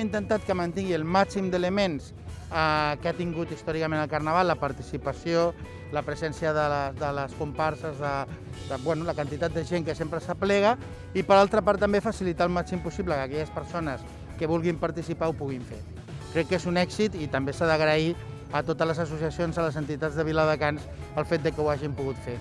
hem intentat que mantingui el màxim d'elements eh, que ha tingut històricament el Carnaval, la participació, la presència de les, de les comparses, de, de bueno, la quantitat de gent que sempre s'aplega i per altra part també facilitar el màxim possible que aquelles persones que vulguin participar ho puguin fer. Crec que és un èxit i també s'ha d'agrair a totes les associacions, a les entitats de Viladecans, el fet de que ho hagin pogut fer.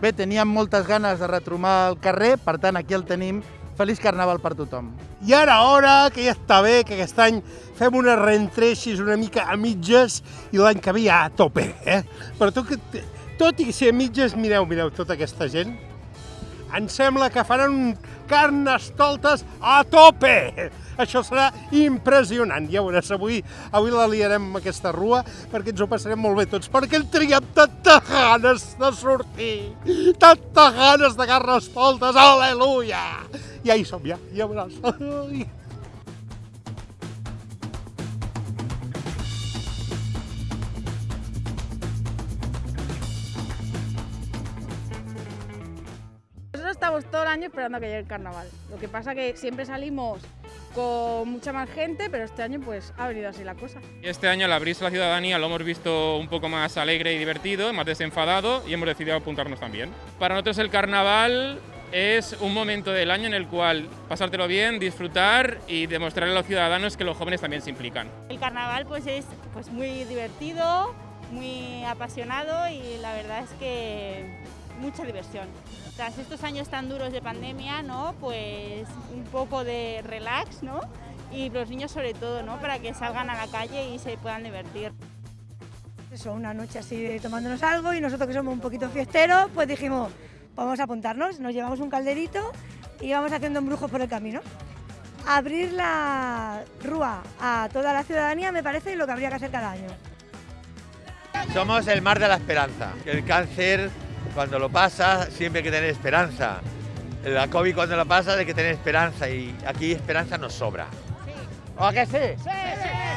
Bé, teníem moltes ganes de retromar el carrer, per tant, aquí el tenim. Feliç Carnaval per tothom. I ara hora, que ja està bé, que aquest any fem una reentreixis una mica a mitges i l'any que ve ja a tope, eh? Però tot, que, tot i ser a mitges, mireu, mireu, tota aquesta gent, em sembla que faran un carnestoltes a tope! Això serà impressionant. Ja veuràs, avui, avui la liarem amb aquesta rua perquè ens ho passarem molt bé tots, perquè el triem tantes ganes de sortir, tantes ganes de carnestoltes, aleluia! Hi som, ja, ja veuràs. Ai. Nosotros estamos todo el año esperando a que llegue el carnaval. Lo que pasa que siempre salimos con mucha más gente, pero este año pues ha venido así la cosa. Este año al abrirse la ciudadanía lo hemos visto un poco más alegre y divertido, más desenfadado y hemos decidido apuntarnos también. Para nosotros el carnaval es un momento del año en el cual pasártelo bien, disfrutar y demostrarle a los ciudadanos que los jóvenes también se implican. El carnaval pues es pues muy divertido, muy apasionado y la verdad es que mucha diversión. Tras estos años tan duros de pandemia, ¿no? Pues un poco de relax, ¿no? Y los niños sobre todo, ¿no? Para que salgan a la calle y se puedan divertir. Eso, una noche así de tomándonos algo y nosotros que somos un poquito fiesteros, pues dijimos, vamos a apuntarnos, nos llevamos un calderito y vamos haciendo embrujos por el camino. Abrir la rúa a toda la ciudadanía me parece lo que habría que hacer cada año. Somos el mar de la esperanza. El cáncer, cuando lo pasa, siempre hay que tener esperanza. La COVID cuando lo pasa hay que tener esperanza y aquí esperanza nos sobra. ¿O a qué sí? ¡Sí, sí!